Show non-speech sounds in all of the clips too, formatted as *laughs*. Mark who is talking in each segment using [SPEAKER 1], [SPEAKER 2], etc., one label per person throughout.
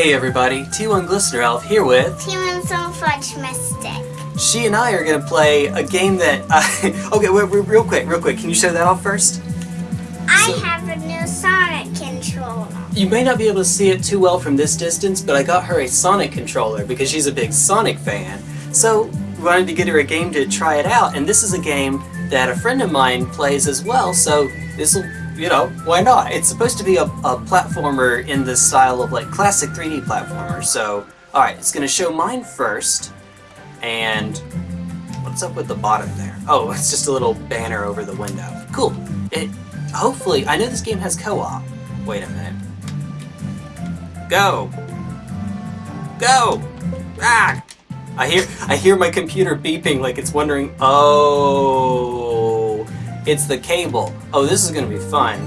[SPEAKER 1] Hey everybody, T1 Glistener Elf here with...
[SPEAKER 2] T1 So Fudge Mystic.
[SPEAKER 1] She and I are going to play a game that... *laughs* Uh, okay, wait, wait, real quick, real quick, can you show that off first?
[SPEAKER 2] I
[SPEAKER 1] So-
[SPEAKER 2] have a new Sonic controller.
[SPEAKER 1] You may not be able to see it too well from this distance, but I got her a Sonic controller because she's a big Sonic fan. So, we wanted to get her a game to try it out, and this is a game that a friend of mine plays as well, so this'll, you know, why not? It's supposed to be a, a platformer in the style of, like, classic 3D platformer, so... Alright, it's gonna show mine first, and... What's up with the bottom there? Oh, *laughs* it's just a little banner over the window. Cool. It... Hopefully, I know this game has co-op. Wait a minute. Go! Go! Ah! I hear I hear my computer beeping like it's wondering, oh, it's the cable. Oh, this is gonna be fun.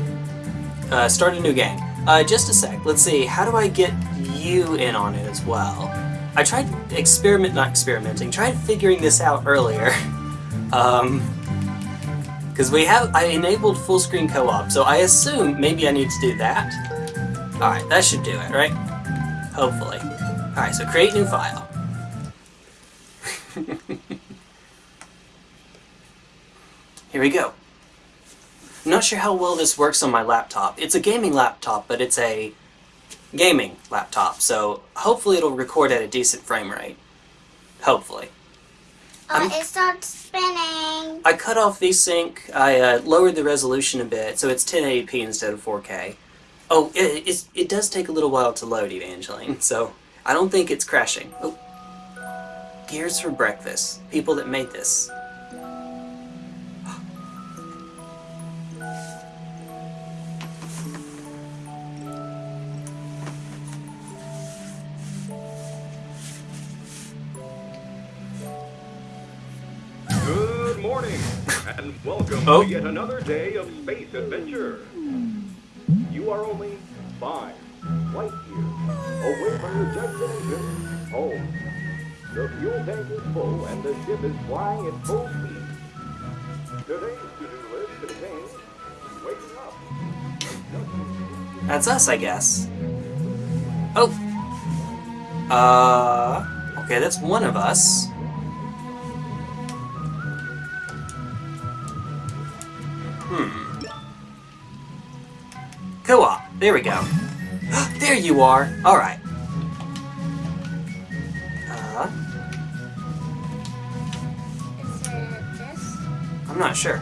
[SPEAKER 1] Uh, start a new game. Uh, just a sec. Let's see. How do I get you in on it as well? I tried experiment, not experimenting. Tried figuring this out earlier. *laughs* Um, because we have I enabled full screen co-op, so I assume maybe I need to do that. Alright, that should do it, right? Hopefully. Alright, so create new file. *laughs* Here we go. I'm not sure how well this works on my laptop. It's a gaming laptop, but it's a gaming laptop, so hopefully it'll record at a decent frame rate. Hopefully.
[SPEAKER 2] Oh, it starts spinning.
[SPEAKER 1] I cut off VSync, I uh, lowered the resolution a bit, so it's 1080p instead of 4K. Oh, it, it does take a little while to load, Evangeline, so I don't think it's crashing. Oh. Gears for breakfast. People that made this.
[SPEAKER 3] And welcome
[SPEAKER 1] Oh.
[SPEAKER 3] to yet another day of space adventure. You are only five light years away from your destination, home. The fuel tank is full and the ship is flying at full speed. Today's to-do list contains waking up.
[SPEAKER 1] That's us, I guess. Oh. Uh. Okay, that's one of us. Hmm. Co-op. There we go. *gasps* there you are. All right. Uh,
[SPEAKER 2] Is it this?
[SPEAKER 1] I'm not sure.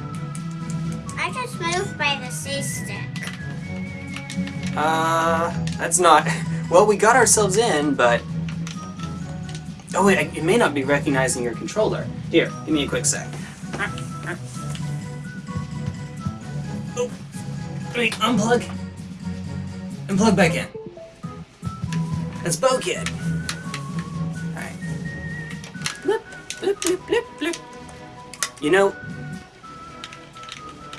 [SPEAKER 2] I just moved by the C stick.
[SPEAKER 1] Uh, that's not. *laughs* Well, we got ourselves in, but. Oh wait, it may not be recognizing your controller. Here, give me a quick sec. Wait, unplug. And plug back in. That's Bo Kid. Alright. Blip, blip, blip, blip, blip. You know,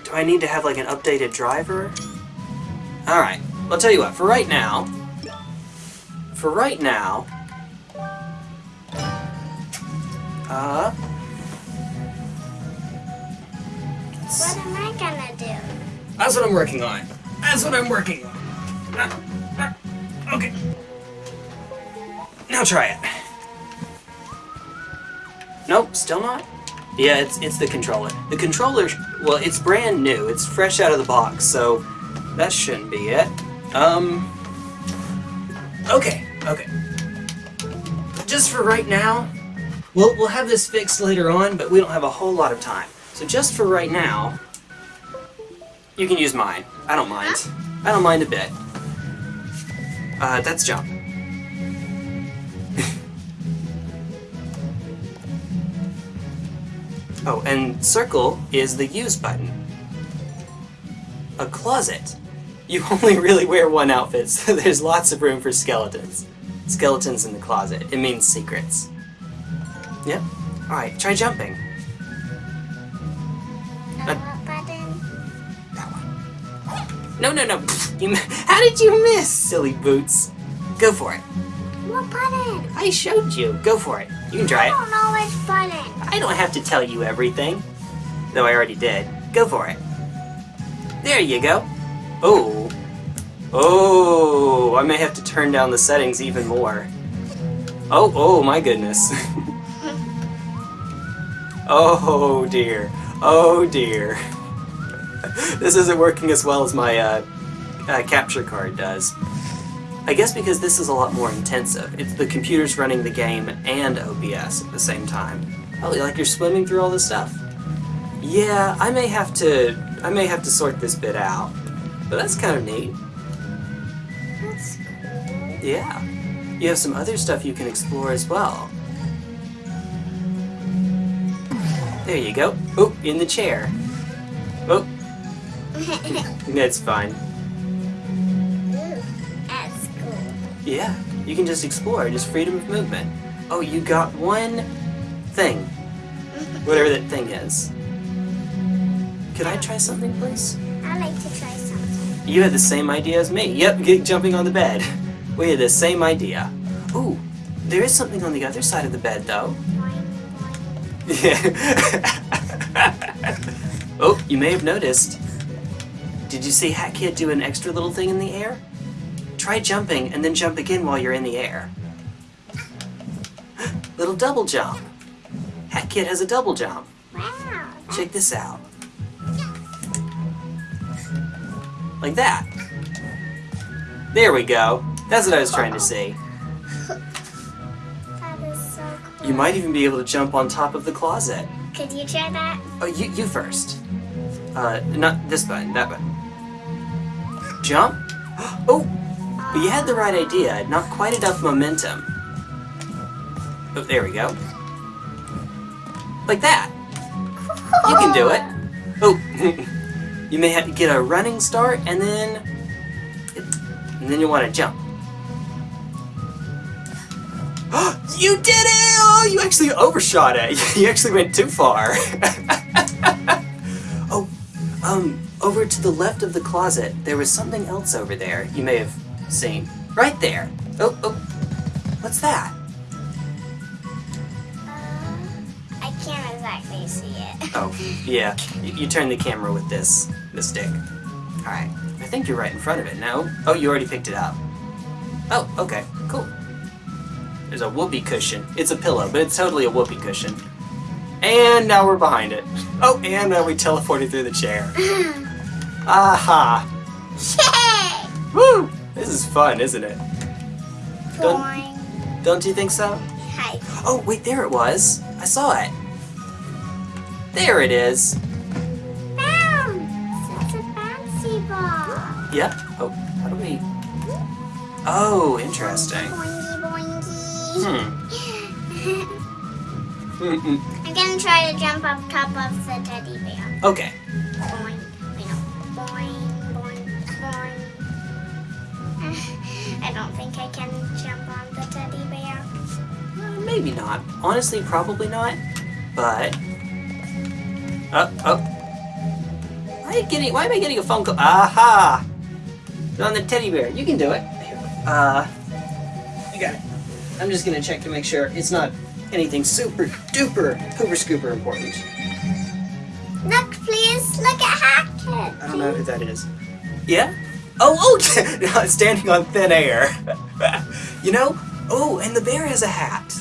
[SPEAKER 1] do I need to have like an updated driver? Alright, I'll tell you what, for right now, for right now, uh,
[SPEAKER 2] What am I gonna do?
[SPEAKER 1] That's what I'm working on. That's what I'm working on. Okay. Now try it. Nope, still not? Yeah, it's it's the controller. The controller, well, it's brand new. It's fresh out of the box, so that shouldn't be it. Um. Okay, okay. Just for right now, we'll we'll have this fixed later on, but we don't have a whole lot of time. So just for right now, you can use mine. I don't mind. I don't mind a bit. Uh, that's jump. *laughs* oh, and circle is the use button. A closet. You *laughs* only really wear one outfit, so *laughs* there's lots of room for skeletons. Skeletons in the closet. It means secrets. Yep. Alright, try jumping. No, no, no. You, how did you miss, silly boots? Go for it.
[SPEAKER 2] What button?
[SPEAKER 1] I showed you. Go for it. You can try it.
[SPEAKER 2] I don't know which button.
[SPEAKER 1] I don't have to tell you everything. Though I already did. Go for it. There you go. Oh. Oh, I may have to turn down the settings even more. Oh, oh my goodness. *laughs* *laughs* oh dear. Oh dear. *laughs* this isn't working as well as my uh, uh, capture card does. I guess because this is a lot more intensive. It's the computer's running the game and OBS at the same time. Oh, like you're swimming through all this stuff. Yeah, I may have to I may have to sort this bit out. But that's kind of neat.
[SPEAKER 2] That's cool.
[SPEAKER 1] Yeah. You have some other stuff you can explore as well. There you go. Oh, in the chair. Oh, *laughs* that's fine.
[SPEAKER 2] Ooh, that's cool.
[SPEAKER 1] Yeah, you can just explore, just freedom of movement. Oh, you got one thing. Whatever that thing is. Could I try something, please?
[SPEAKER 2] I like to try something.
[SPEAKER 1] You had the same idea as me. Yep, get jumping on the bed. *laughs* We had the same idea. Ooh, there is something on the other side of the bed, though. Yeah. *laughs* oh, you may have noticed. Did you see Hat Kid do an extra little thing in the air? Try jumping and then jump again while you're in the air. *gasps* little double jump. Hat Kid has a double jump.
[SPEAKER 2] Wow.
[SPEAKER 1] Check this out. Like that. There we go. That's what I was trying to say. *laughs*
[SPEAKER 2] So cool.
[SPEAKER 1] You might even be able to jump on top of the closet.
[SPEAKER 2] Could you try that?
[SPEAKER 1] Oh, you, you first. Uh, not this button, that button. Jump? Oh, but you had the right idea. Not quite enough momentum. Oh, there we go. Like that. You can do it. Oh, *laughs* you may have to get a running start and then, and then you want to jump. *gasps* you did it! Oh, you actually overshot it. *laughs* You actually went too far. *laughs* oh, um, over to the left of the closet, there was something else over there. You may have seen right there. Oh, oh, what's that?
[SPEAKER 2] Uh, I can't exactly see it. *laughs*
[SPEAKER 1] Oh, yeah. You, you turn the camera with this, this stick. All right. I think you're right in front of it. No? Oh, you already picked it up. Oh, okay. Cool. There's a whoopee cushion. It's a pillow, but it's totally a whoopee cushion. And now we're behind it. Oh, and now we teleported through the chair. *laughs* Aha!
[SPEAKER 2] Yay!
[SPEAKER 1] Woo! This is fun, isn't it? Don't-
[SPEAKER 2] Boing.
[SPEAKER 1] Don't you think so?
[SPEAKER 2] Hi.
[SPEAKER 1] Oh, wait, there it was. I saw it. There it is.
[SPEAKER 2] Bounce! It's a bouncy ball.
[SPEAKER 1] Yep. Oh, how do we... Oh, interesting.
[SPEAKER 2] Boingy boingy.
[SPEAKER 1] Hmm. Mm-mm. *laughs*
[SPEAKER 2] I'm gonna try to jump up top of the teddy bear.
[SPEAKER 1] Okay.
[SPEAKER 2] Boing. I don't think I can jump on the teddy bear.
[SPEAKER 1] Uh, maybe not. Honestly, probably not. But... Oh, oh. Why am I getting, why am I getting a phone call? Aha! On the teddy bear. You can do it. Uh... You got it. I'm just gonna check to make sure it's not anything super duper hoover scooper important.
[SPEAKER 2] Look, please. Look at Hat Kid.
[SPEAKER 1] I don't know who that is. Yeah? Oh, oh, yeah, *laughs* standing on thin air. *laughs* you know? Oh, and the bear has a hat.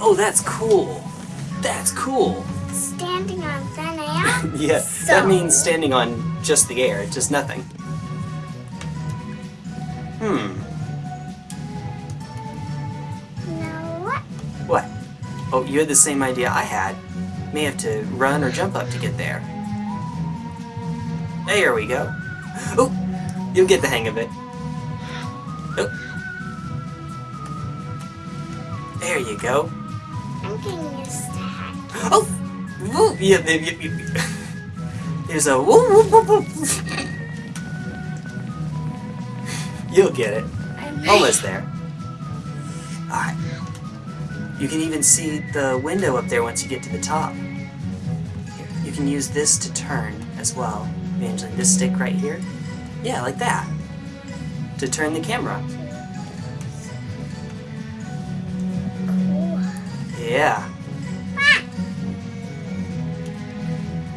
[SPEAKER 1] Oh, that's cool. That's cool.
[SPEAKER 2] Standing on thin air. *laughs*
[SPEAKER 1] Yeah,
[SPEAKER 2] So-
[SPEAKER 1] that means standing on just the air, just nothing. Hmm.
[SPEAKER 2] no, what?
[SPEAKER 1] What? Oh, you had the same idea I had. May have to run or jump up to get there. There we go. Oh, you'll get the hang of it. Oh. There you go.
[SPEAKER 2] I'm getting used to.
[SPEAKER 1] Oh! Yeah, yeah, yeah, yeah. There's a woo, woo, woo, woo. You'll get it. Almost there. Alright. You can even see the window up there once you get to the top. You can use this to turn as well. Angela, this stick right here. Yeah, like that. To turn the camera.
[SPEAKER 2] cool.
[SPEAKER 1] Yeah.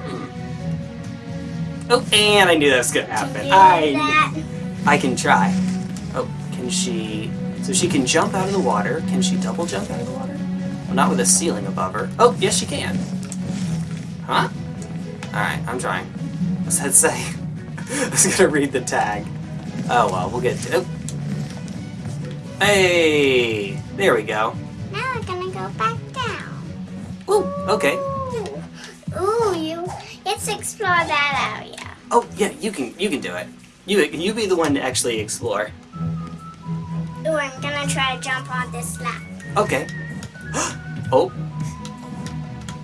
[SPEAKER 1] Hmm. Oh, and I knew that was gonna happen. I? I can try. Oh, can she... So she can jump out of the water. Can she double jump out of the water? Well, not with a ceiling above her. Oh, yes she can. Huh? Alright, I'm trying. What's that say? *laughs* I was gonna read the tag. Oh well, we'll get to oh. Hey! There we go.
[SPEAKER 2] Now we're gonna go back down.
[SPEAKER 1] Ooh, okay.
[SPEAKER 2] Ooh, Ooh you. Let's explore that area.
[SPEAKER 1] Oh yeah, you can you can do it. You you be the one to actually explore.
[SPEAKER 2] Ooh, I'm gonna try to jump on this lap.
[SPEAKER 1] Okay. *gasps* oh.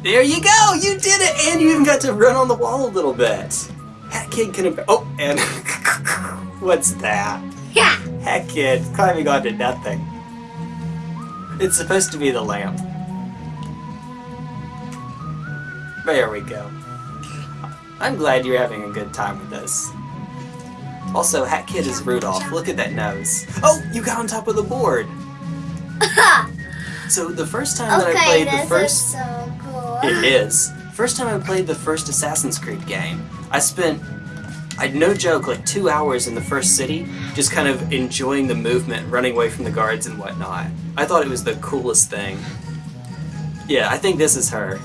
[SPEAKER 1] There you go! You did it! And you even got to run on the wall a little bit. Hat Kid can... Oh, and... *laughs* What's that?
[SPEAKER 2] Yeah.
[SPEAKER 1] Hat Kid climbing onto nothing. It's supposed to be the lamp. There we go. I'm glad you're having a good time with this. Also, Hat Kid is Rudolph. Look at that nose. Oh, you got on top of the board! *laughs* So the first time that I played the first...
[SPEAKER 2] is so cool.
[SPEAKER 1] It is. First time I played the first Assassin's Creed game, I spent, I no joke, like two hours in the first city, just kind of enjoying the movement, running away from the guards and whatnot. I thought it was the coolest thing. Yeah, I think this is her.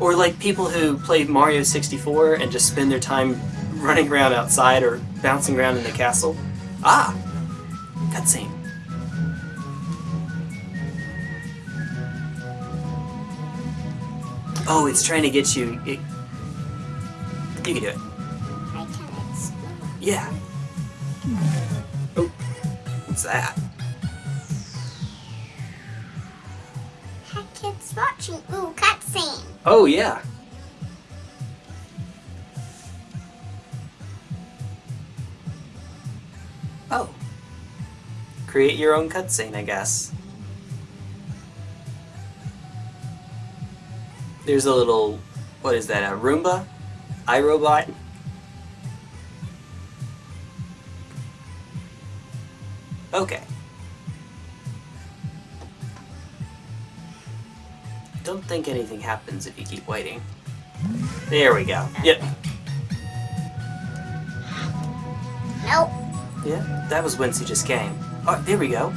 [SPEAKER 1] Or like people who play Mario 64 and just spend their time running around outside or bouncing around in the castle. Ah! Cutscene. Oh, it's trying to get you. It, you can do it.
[SPEAKER 2] I can explore.
[SPEAKER 1] Yeah. Oh, what's that?
[SPEAKER 2] Hat kids watching. Ooh, cutscene.
[SPEAKER 1] Oh, yeah. Oh. Create your own cutscene, I guess. There's a little, what is that, a Roomba? iRobot? Okay. Don't think anything happens if you keep waiting. There we go. Yep.
[SPEAKER 2] Nope.
[SPEAKER 1] Yeah, that was whence you just came. Oh, there we go.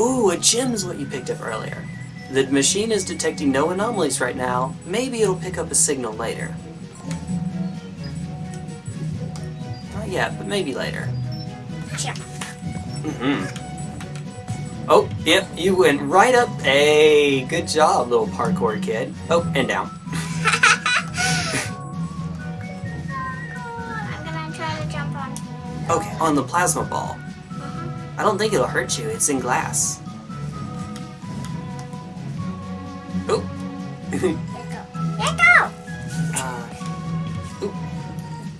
[SPEAKER 1] Ooh, a gem is what you picked up earlier. The machine is detecting no anomalies right now. Maybe it'll pick up a signal later. Not yet, but maybe later.
[SPEAKER 2] Jump.
[SPEAKER 1] Mm-hmm. Oh, yep, you went right up. Hey, good job, little parkour kid. Oh, and down. *laughs*
[SPEAKER 2] I'm gonna try to jump on.
[SPEAKER 1] Okay, on the plasma ball. I don't think it'll hurt you. It's in glass. Oh.
[SPEAKER 2] Let go. Let go.
[SPEAKER 1] uh, oop.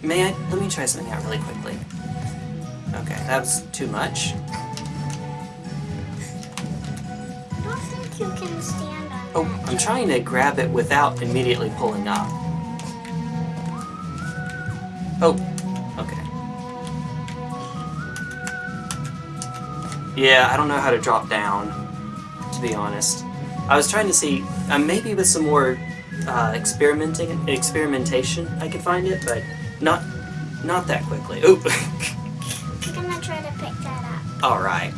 [SPEAKER 1] May I? Let me try something out really quickly. Okay, that was too much.
[SPEAKER 2] I don't think you can stand on
[SPEAKER 1] Oh,
[SPEAKER 2] that.
[SPEAKER 1] I'm trying to grab it without immediately pulling up. Oh, okay. Yeah, I don't know how to drop down, to be honest. I was trying to see, uh, maybe with some more uh, experimenting, experimentation, I could find it, but not, not that quickly. Oop. *laughs*
[SPEAKER 2] that up.
[SPEAKER 1] All right.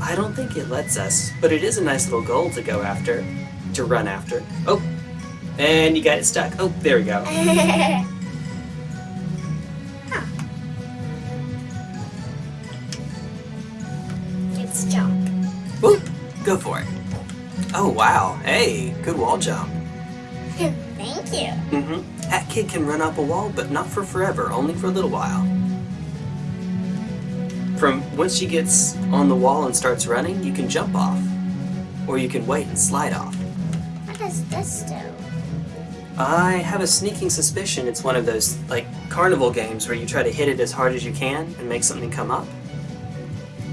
[SPEAKER 1] I don't think it lets us, but it is a nice little goal to go after, to run after. Oh, and you got it stuck. Oh, there we go. *laughs*
[SPEAKER 2] huh. It's jump.
[SPEAKER 1] Whoop, go for it. Oh, wow. Hey, good wall jump. *laughs*
[SPEAKER 2] Thank you.
[SPEAKER 1] Mm-hmm. That kid can run up a wall, but not for forever, only for a little while. From once she gets on the wall and starts running, you can jump off. Or you can wait and slide off.
[SPEAKER 2] What does this do?
[SPEAKER 1] I have a sneaking suspicion it's one of those, like, carnival games where you try to hit it as hard as you can and make something come up.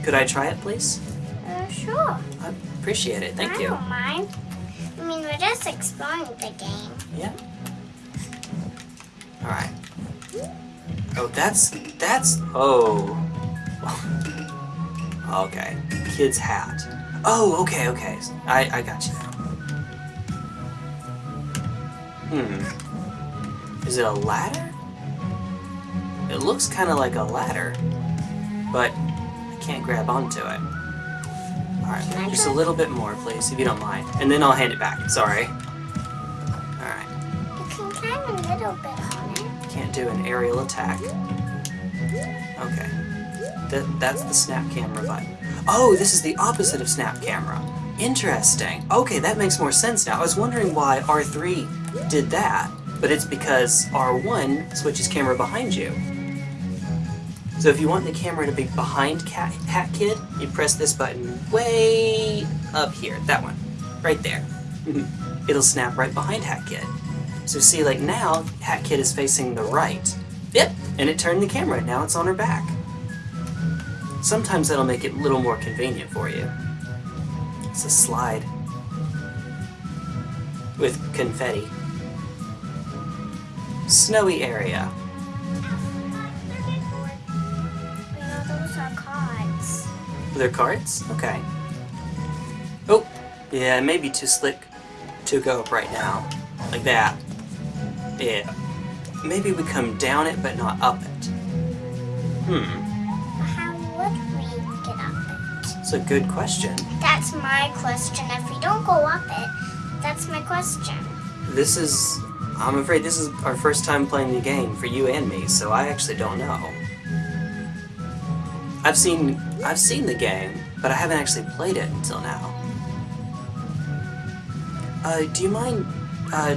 [SPEAKER 1] Could I try it, please?
[SPEAKER 2] Uh, sure.
[SPEAKER 1] I appreciate it, thank
[SPEAKER 2] I
[SPEAKER 1] you.
[SPEAKER 2] don't mind. I mean, we're just exploring the game.
[SPEAKER 1] Yeah. Alright. Oh, that's, that's, oh. Okay. Kid's hat. Oh, okay, okay. I, I got you now. Hmm. Is it a ladder? It looks kind of like a ladder. but I can't grab onto it. Alright, just a little bit more, please, if you don't mind. And then I'll hand it back. Sorry. Alright,
[SPEAKER 2] You can climb a little bit on it.
[SPEAKER 1] can't do an aerial attack. Okay. That, that's the snap camera button. Oh, this is the opposite of snap camera. Interesting. Okay, that makes more sense now. I was wondering why R3 did that, but it's because R1 switches camera behind you. So if you want the camera to be behind Cat, Hat Kid, you press this button way up here. That one. Right there. *laughs* It'll snap right behind Hat Kid. So see, like now, Hat Kid is facing the right. Yep, and it turned the camera. Now it's on her back. Sometimes that'll make it a little more convenient for you. It's a slide. With confetti. Snowy area.
[SPEAKER 2] Are cards.
[SPEAKER 1] They're cards? Okay. Oh, yeah, it may be too slick to go up right now. Like that. Yeah. Maybe we come down it, but not up it. Hmm, it's a good question.
[SPEAKER 2] That's my question. If we don't go up it, that's my question.
[SPEAKER 1] This is... I'm afraid this is our first time playing the game for you and me, so I actually don't know. I've seen... I've seen the game, but I haven't actually played it until now. Uh, do you mind, uh,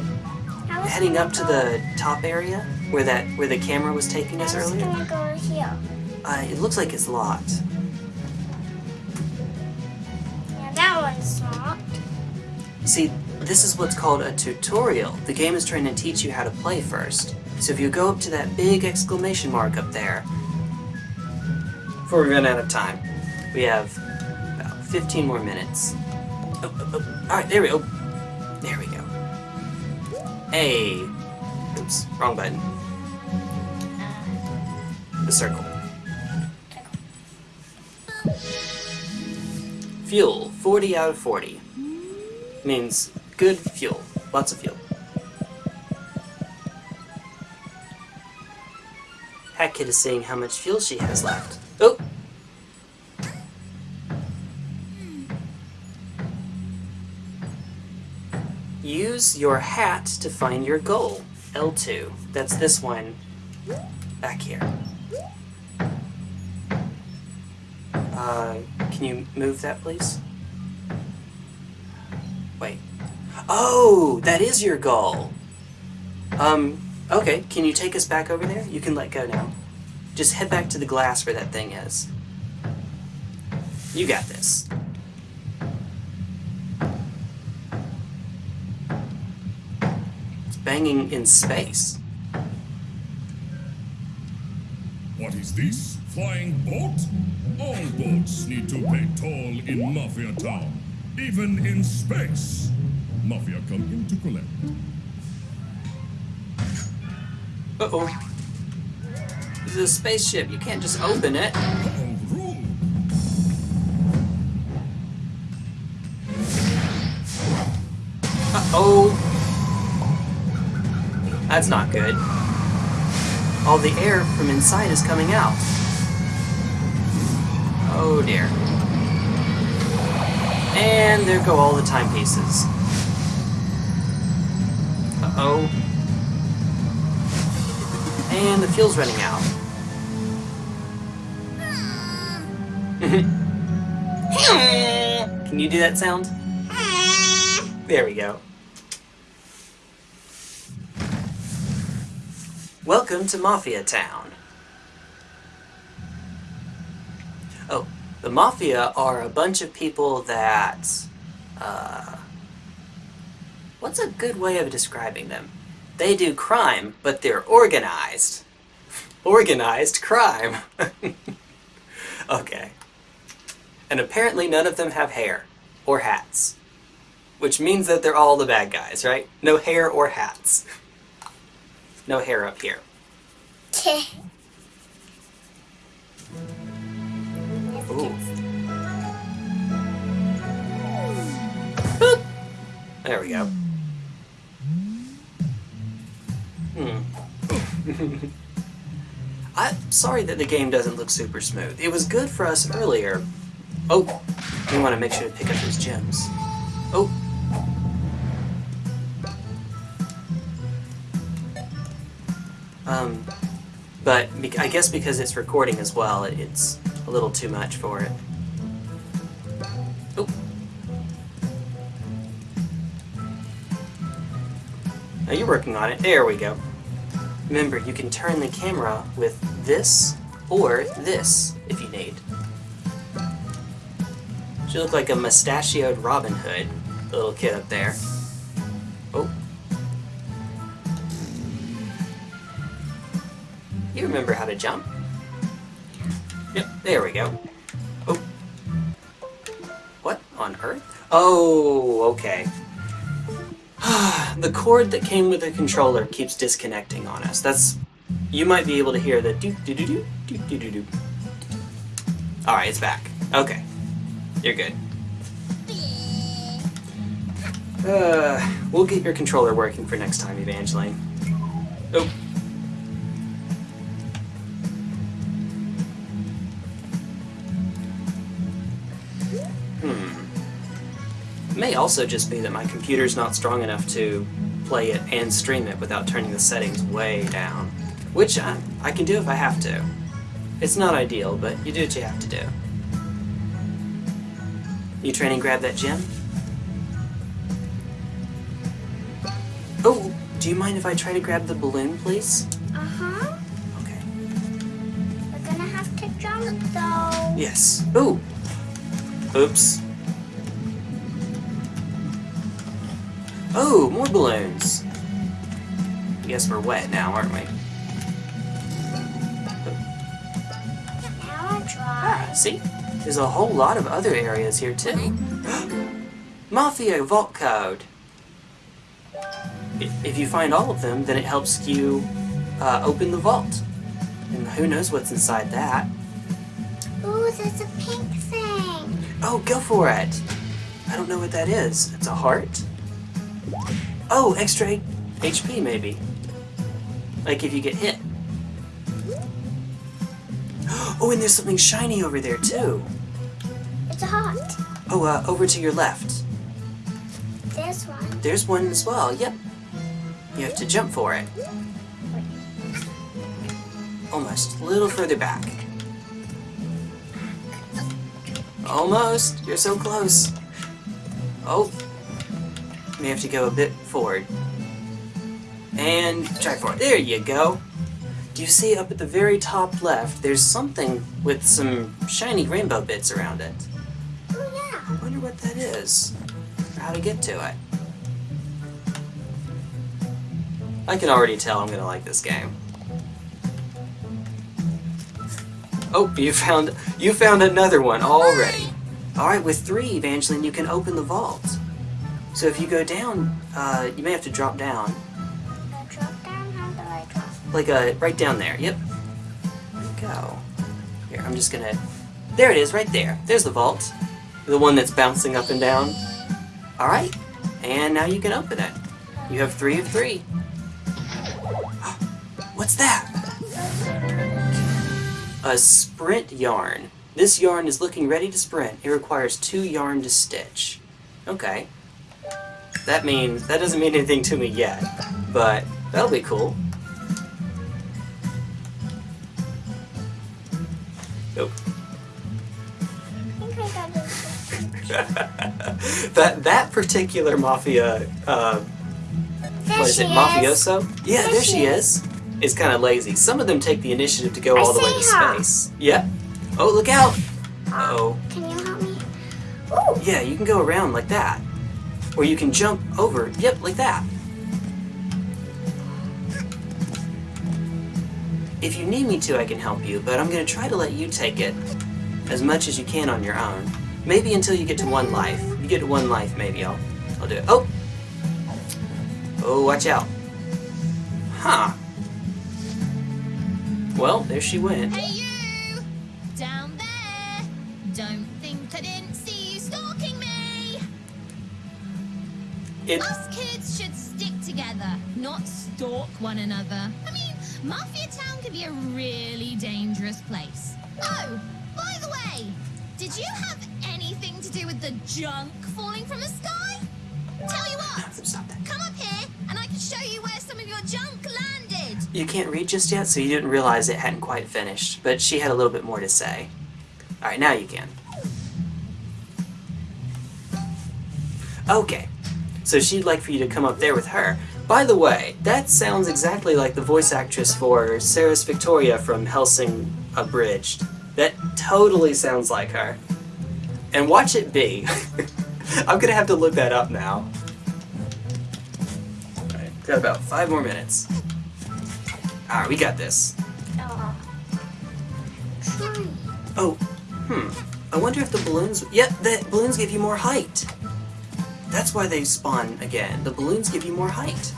[SPEAKER 1] heading up to the top area where that where the camera was taking us
[SPEAKER 2] I was
[SPEAKER 1] earlier?
[SPEAKER 2] gonna go here.
[SPEAKER 1] Uh, it looks like it's locked. See, this is what's called a tutorial. The game is trying to teach you how to play first. So if you go up to that big exclamation mark up there, before we run out of time, we have about 15 more minutes. Oh, oh, oh. Alright, there we go. There we go. Hey. Oops, wrong button. The circle. Fuel, 40 out of 40. Means good fuel. Lots of fuel. Kid is seeing how much fuel she has left. Oh! Use your hat to find your goal. L2. That's this one back here. Uh, can you move that, please? Wait. Oh, that is your goal. Um, okay, can you take us back over there? You can let go now. Just head back to the glass where that thing is. You got this. It's banging in space.
[SPEAKER 4] What is this? Flying boat? All boats need to pay toll in Mafia Town, even in space. Mafia come in to collect.
[SPEAKER 1] Uh-oh. This is a spaceship. You can't just open it.
[SPEAKER 4] Oh!
[SPEAKER 1] Uh-oh. That's not good. All the air from inside is coming out. Oh dear. And there go all the timepieces. Uh-oh. And the fuel's running out. *laughs* Can you do that sound? There we go. Welcome to Mafia Town. Oh, the Mafia are a bunch of people that, uh, what's a good way of describing them? They do crime, but they're organized. Organized crime. *laughs* okay. And apparently none of them have hair or hats. Which means that they're all the bad guys, right? No hair or hats. No hair up here. Boop. There we go. Hmm. *laughs* I'm sorry that the game doesn't look super smooth. It was good for us earlier. Oh, we want to make sure to pick up those gems. Oh. Um, but I guess because it's recording as well, it's a little too much for it. Oh. Now you're working on it. There we go. Remember, you can turn the camera with this or this if you need. She looked like a mustachioed Robin Hood, the little kid up there. Oh. You remember how to jump? Yep, there we go. Oh. What on earth? Oh, okay. *sighs* the cord that came with the controller keeps disconnecting on us. That's... You might be able to hear the do-do-do-do, do-do-do-do. Alright, it's back. Okay. You're good. Uh, we'll get your controller working for next time, Evangeline. Oh. May also just be that my computer's not strong enough to play it and stream it without turning the settings way down. Which I, I can do if I have to. It's not ideal, but you do what you have to do. You trying to grab that gem? Oh, do you mind if I try to grab the balloon, please?
[SPEAKER 2] Uh-huh.
[SPEAKER 1] Okay.
[SPEAKER 2] We're gonna have to jump though.
[SPEAKER 1] Yes. Ooh. Oops. Oh, more balloons. I guess we're wet now, aren't we?
[SPEAKER 2] Now I try.
[SPEAKER 1] Ah, see? There's a whole lot of other areas here too. *gasps* Mafia Vault Code. If you find all of them, then it helps you uh, open the vault. And who knows what's inside that.
[SPEAKER 2] Ooh, there's a pink thing.
[SPEAKER 1] Oh, go for it! I don't know what that is. It's a heart? Oh, extra HP maybe. Like if you get hit. *gasps* Oh, and there's something shiny over there too.
[SPEAKER 2] It's a heart.
[SPEAKER 1] Oh, uh, over to your left.
[SPEAKER 2] This one.
[SPEAKER 1] There's one as well, yep. You have to jump for it. Almost. A little further back. Almost. You're so close. Oh. You have to go a bit forward. And try forward. There you go. Do you see up at the very top left, there's something with some shiny rainbow bits around it?
[SPEAKER 2] Oh yeah.
[SPEAKER 1] I wonder what that is. Or how to get to it. I can already tell I'm gonna like this game. Oh, you found you found another one already. Alright, with three, Evangeline, you can open the vault. So if you go down, uh, you may have to drop down.
[SPEAKER 2] Drop down. How do I drop?
[SPEAKER 1] Like uh, right down there. Yep. Go. Here, I'm just gonna. There it is, right there. There's the vault. The one that's bouncing up and down. All right. And now you can open it. You have three of three. *gasps* What's that? A sprint yarn. This yarn is looking ready to sprint. It requires two yarn to stitch. Okay. That means that doesn't mean anything to me yet, but that'll be cool. Nope.
[SPEAKER 2] I think I got it.
[SPEAKER 1] that that particular mafia uh, what is it mafioso yeah
[SPEAKER 2] There
[SPEAKER 1] there
[SPEAKER 2] she
[SPEAKER 1] she is is kind of lazy some of them take the initiative to go
[SPEAKER 2] I
[SPEAKER 1] all the way to
[SPEAKER 2] her.
[SPEAKER 1] space yeah oh look out oh
[SPEAKER 2] Can you help me? Ooh.
[SPEAKER 1] yeah you can go around like that or you can jump over yep like that if you need me to I can help you but I'm gonna try to let you take it as much as you can on your own maybe until you get to one life you get to one life maybe I'll I'll do it oh Oh, watch out. Huh. Well, there she went. It
[SPEAKER 5] Us kids should stick together, not stalk one another. I mean, Mafia Town can be a really dangerous place. Oh, by the way, did you have anything to do with the junk falling from the sky? Tell you what, come up here and I can show you where some of your junk landed.
[SPEAKER 1] You can't read just yet, so you didn't realize it hadn't quite finished, but she had a little bit more to say. Alright, now you can. Okay, so she'd like for you to come up there with her. By the way, that sounds exactly like the voice actress for Seras Victoria from Hellsing Abridged. That totally sounds like her. And watch it be. *laughs* I'm gonna have to look that up now. Alright, got about five more minutes. Alright, we got this.
[SPEAKER 2] Oh.
[SPEAKER 1] Oh, hmm. I wonder if the balloons. Yep, the balloons give you more height. That's why they spawn again. The balloons give you more height.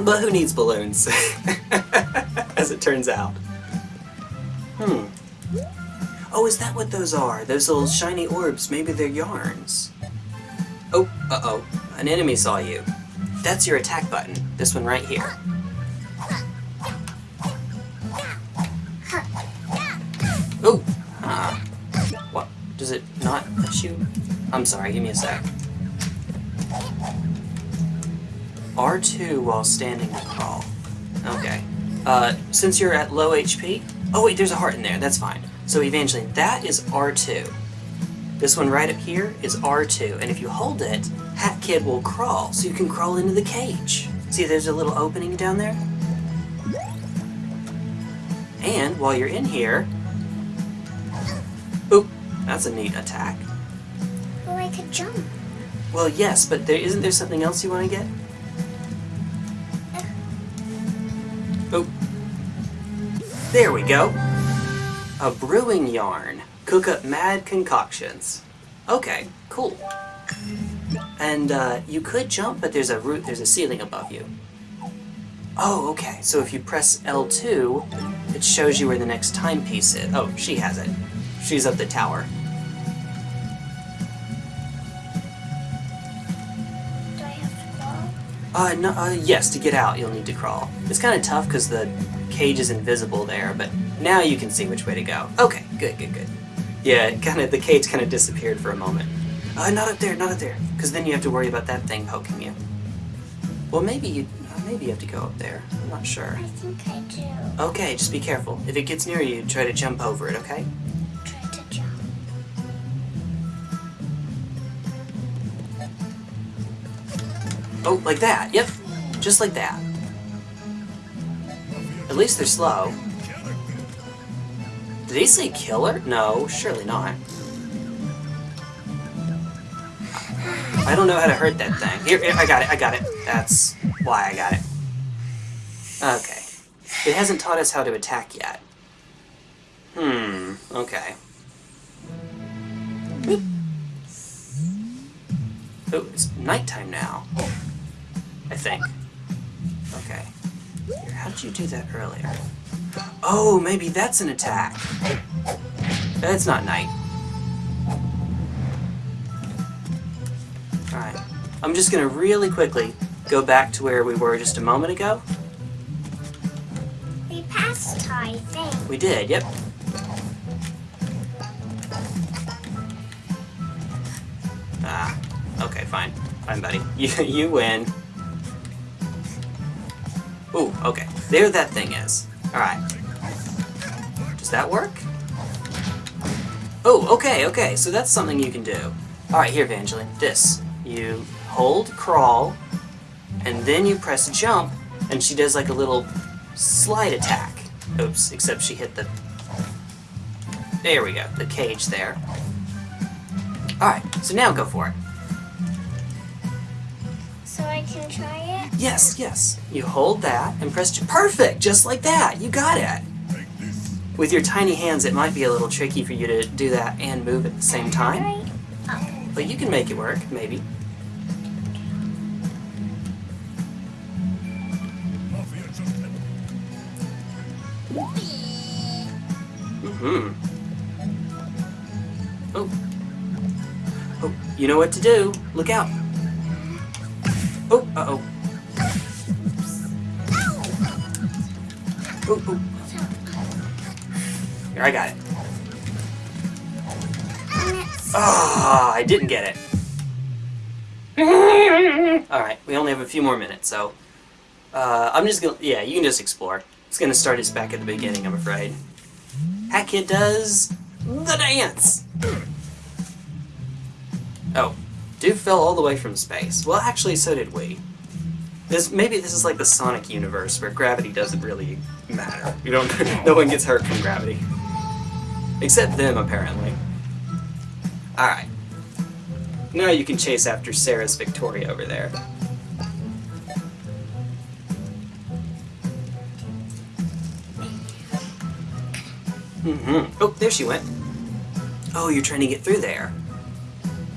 [SPEAKER 1] But who needs balloons? *laughs* As it turns out. Hmm. Oh, is that what those are? Those little shiny orbs? Maybe they're yarns. Oh, uh oh. An enemy saw you. That's your attack button. This one right here. Not you? I'm sorry, give me a sec. R2 while standing crawl. Okay. Uh, since you're at low HP... Oh wait, there's a heart in there, that's fine. So Evangeline, that is R2. This one right up here is R2, and if you hold it, Hat Kid will crawl, so you can crawl into the cage. See, there's a little opening down there? And while you're in here... That's a neat attack.
[SPEAKER 2] Oh, I could jump.
[SPEAKER 1] Well, yes, but there isn't there something else you want to get? Oh. There we go. A brewing yarn. Cook up mad concoctions. Okay, cool. And uh, you could jump, but there's a root, there's a ceiling above you. Oh, okay. So if you press L2, it shows you where the next timepiece is. Oh, she has it. She's up the tower.
[SPEAKER 2] Do I have to crawl?
[SPEAKER 1] Uh, no, uh, yes, to get out, you'll need to crawl. It's kind of tough because the cage is invisible there, but now you can see which way to go. Okay, good, good, good. Yeah, kind of the cage kind of disappeared for a moment. Uh, not up there, not up there, because then you have to worry about that thing poking you. Well, maybe you, uh, maybe you have to go up there. I'm not sure.
[SPEAKER 2] I think I do.
[SPEAKER 1] Okay, just be careful. If it gets near you, try to jump over it. Okay? Oh, like that. Yep, just like that. At least they're slow. Did he say killer? No, surely not. I don't know how to hurt that thing. Here, here, I got it, I got it. That's why I got it. Okay. It hasn't taught us how to attack yet. Hmm, okay. Boop. Oh, it's nighttime now. I think. Okay. Here, how did you do that earlier? Oh, maybe that's an attack. That's not night. Alright. I'm just gonna really quickly go back to where we were just a moment ago.
[SPEAKER 2] We passed, I think.
[SPEAKER 1] We did, yep. Ah, okay, fine. Fine, buddy. *laughs* You, you win. Ooh, okay. There that thing is. Alright. Does that work? Oh, okay, okay. So that's something you can do. Alright, here, Evangeline. This. You hold crawl, and then you press jump, and she does like a little slide attack. Oops, except she hit the... There we go, the cage there. Alright, so now go for it.
[SPEAKER 2] So I try it?
[SPEAKER 1] Yes, yes. You hold that and press... j- Perfect! Just like that! You got it! With your tiny hands, it might be a little tricky for you to do that and move at the same time.
[SPEAKER 2] Right?
[SPEAKER 1] But you can make it work, maybe.
[SPEAKER 4] Mafia champion.
[SPEAKER 1] Mm-hmm. Oh. Oh, you know what to do. Look out. Oh, uh-oh. Oh, oh. Here, I got it. Ah, oh, I didn't get it. Alright, we only have a few more minutes, so... Uh, I'm just gonna... Yeah, you can just explore. It's gonna start us back at the beginning, I'm afraid. Hat Kid does... the dance! Dude fell all the way from space. Well, actually, so did we. This maybe this is like the Sonic universe where gravity doesn't really matter. You don't. *laughs* no one gets hurt from gravity, except them apparently. All right. Now you can chase after Seras Victoria over there. Mm-hmm. Oh, there she went. Oh, you're trying to get through there.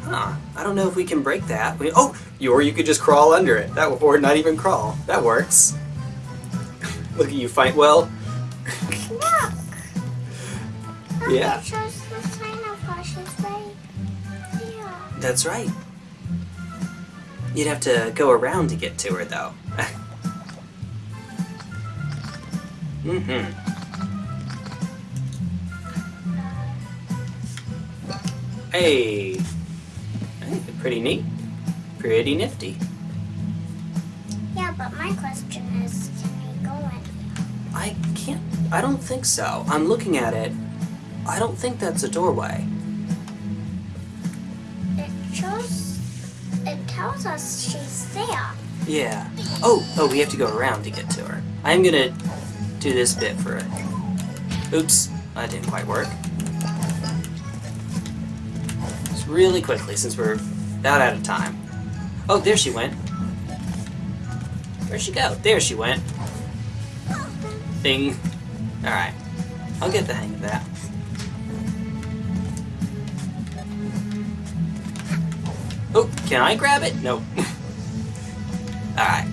[SPEAKER 1] Huh. I don't know if we can break that. We, oh, you, or you could just crawl under it. That or not even crawl. That works. *laughs* Look at you fight well.
[SPEAKER 2] look.
[SPEAKER 1] Yeah.
[SPEAKER 2] The sign of Hush's right here.
[SPEAKER 1] That's right. You'd have to go around to get to her, though. *laughs* mm-hmm. Hey. Pretty neat. Pretty nifty.
[SPEAKER 2] Yeah, but my question is, can we go in?
[SPEAKER 1] I can't. I don't think so. I'm looking at it. I don't think that's a doorway.
[SPEAKER 2] It shows. It tells us she's there.
[SPEAKER 1] Yeah. Oh, oh, we have to go around to get to her. I'm gonna do this bit for it. Oops, that didn't quite work. Just really quickly, since we're about out of time. Oh, there she went. Where'd she go? There she went. Bing. Alright. I'll get the hang of that. Oh, can I grab it? Nope. *laughs* Alright.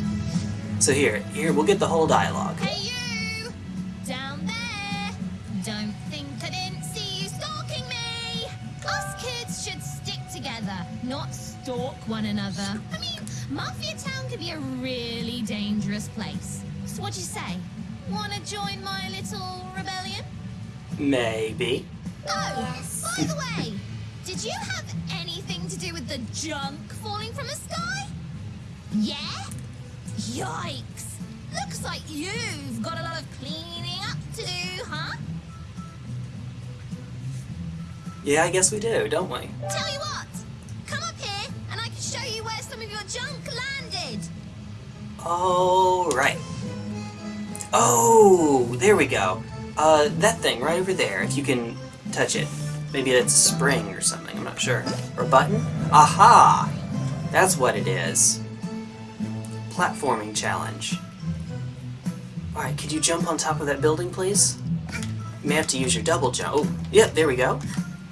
[SPEAKER 1] So here, here, we'll get the whole dialogue.
[SPEAKER 5] Stalk one another. I mean, Mafia Town could be a really dangerous place. So what'd you say? Wanna join my little rebellion?
[SPEAKER 1] Maybe.
[SPEAKER 5] Oh,
[SPEAKER 2] Yes.
[SPEAKER 5] by the way, did you have anything to do with the junk falling from the sky? Yeah? Yikes! Looks like you've got a lot of cleaning up to do, huh?
[SPEAKER 1] Yeah, I guess we do, don't we?
[SPEAKER 5] Tell you what, show you where some of your junk landed.
[SPEAKER 1] Oh, right. Oh, there we go. Uh, that thing right over there, if you can touch it. Maybe that's a spring or something, I'm not sure. Or a button? Aha! That's what it is. Platforming challenge. Alright, could you jump on top of that building, please? You may have to use your double jump. Oh, yep, there we go.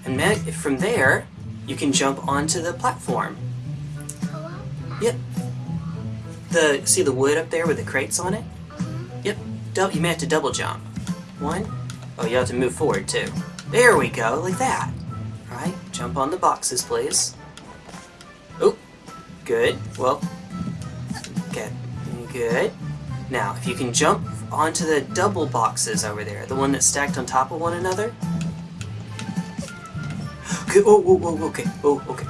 [SPEAKER 1] And from there, you can jump onto the platform. Yep. The see the wood up there with the crates on it? Mm-hmm. Yep. Dou- you may have to double jump. One. Oh, you have to move forward too. There we go, like that. All right. Jump on the boxes, please. Oh, good. Well, okay, good. Now, if you can jump onto the double boxes over there, the one that's stacked on top of one another. *gasps* Okay. Oh, oh, oh, okay. Oh, okay.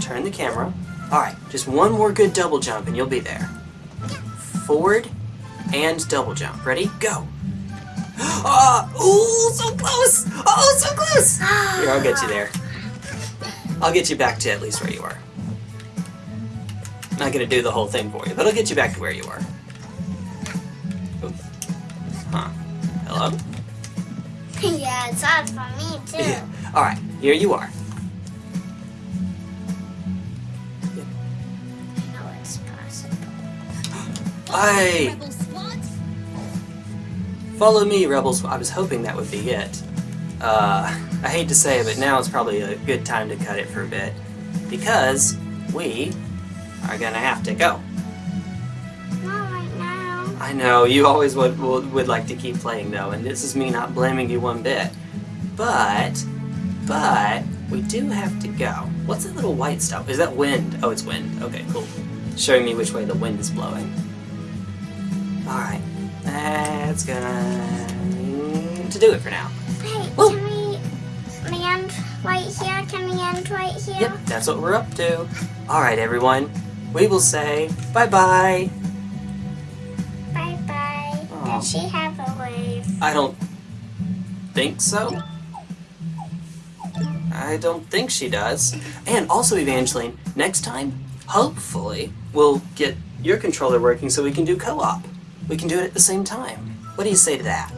[SPEAKER 1] Turn the camera. Alright, just one more good double jump and you'll be there. Forward and double jump. Ready? Go! *gasps* Ah! Ooh, so close! Oh, so close! Here, I'll get you there. I'll get you back to at least where you were. Not gonna do the whole thing for you, but I'll get you back to where you are. Huh. Hello? *laughs*
[SPEAKER 2] yeah, it's hard for me too.
[SPEAKER 1] Alright, here you are. Aye. Follow me, Rebels. I was hoping that would be it. Uh, I hate to say it, but now is probably a good time to cut it for a bit. Because we are gonna have to go.
[SPEAKER 2] Not right now.
[SPEAKER 1] I know, you always would, would, would like to keep playing though, and this is me not blaming you one bit. But, but, we do have to go. What's that little white stuff? Is that wind? Oh, it's wind. Okay, cool. Showing me which way the wind is blowing. Alright. That's going to do it for now.
[SPEAKER 2] Hey,
[SPEAKER 1] Whoa.
[SPEAKER 2] can we we end right here? Can we end right here?
[SPEAKER 1] Yep, that's what we're up to. Alright, everyone. We will say bye bye.
[SPEAKER 2] Bye bye.
[SPEAKER 1] Aw.
[SPEAKER 2] Does she have a wave?
[SPEAKER 1] I don't think so. I don't think she does. And also, Evangeline, next time, hopefully, we'll get your controller working so we can do co op. We can do it at the same time. What do you say to that?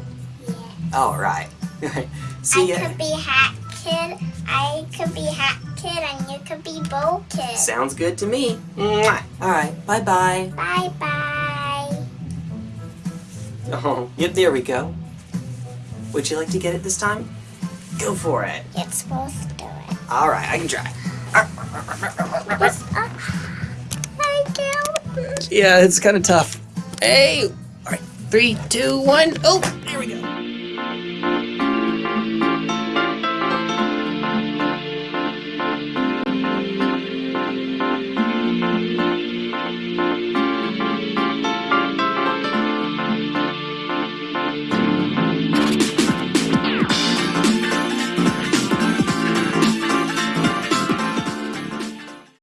[SPEAKER 2] Oh, yeah.
[SPEAKER 1] Alright. *laughs* See
[SPEAKER 2] I
[SPEAKER 1] ya.
[SPEAKER 2] could be Hat Kid. I could be Hat Kid, and you could be Bow Kid.
[SPEAKER 1] Sounds good to me. Alright, bye bye.
[SPEAKER 2] Bye bye.
[SPEAKER 1] Oh, yep, there we go. Would you like to get it this time? Go for it.
[SPEAKER 2] You're supposed to do it.
[SPEAKER 1] Alright, I can try.
[SPEAKER 2] What's up? Uh, *sighs* thank you.
[SPEAKER 1] Yeah, it's kind of tough. Hey! Alright, three, two, one. Oh, there we go.